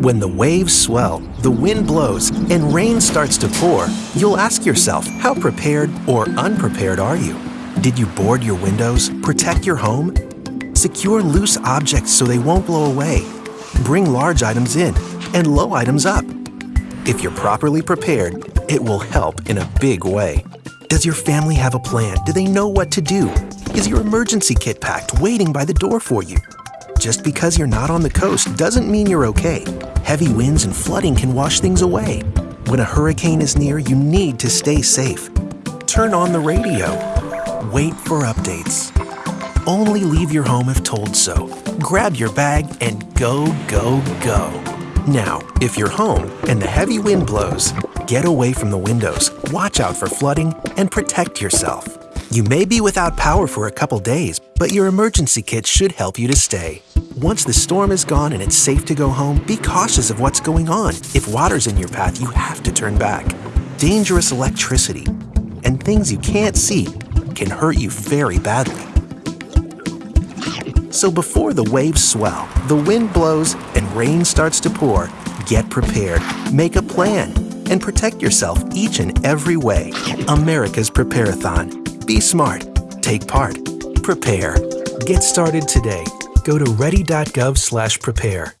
When the waves swell, the wind blows, and rain starts to pour, you'll ask yourself, how prepared or unprepared are you? Did you board your windows, protect your home? Secure loose objects so they won't blow away. Bring large items in and low items up. If you're properly prepared, it will help in a big way. Does your family have a plan? Do they know what to do? Is your emergency kit packed waiting by the door for you? Just because you're not on the coast doesn't mean you're okay. Heavy winds and flooding can wash things away. When a hurricane is near, you need to stay safe. Turn on the radio. Wait for updates. Only leave your home if told so. Grab your bag and go, go, go. Now, if you're home and the heavy wind blows, get away from the windows, watch out for flooding, and protect yourself. You may be without power for a couple days, but your emergency kit should help you to stay. Once the storm is gone and it's safe to go home, be cautious of what's going on. If water's in your path, you have to turn back. Dangerous electricity and things you can't see can hurt you very badly. So before the waves swell, the wind blows, and rain starts to pour, get prepared, make a plan, and protect yourself each and every way. America's Prepareathon. Be smart. Take part. Prepare. Get started today. Go to ready.gov/prepare.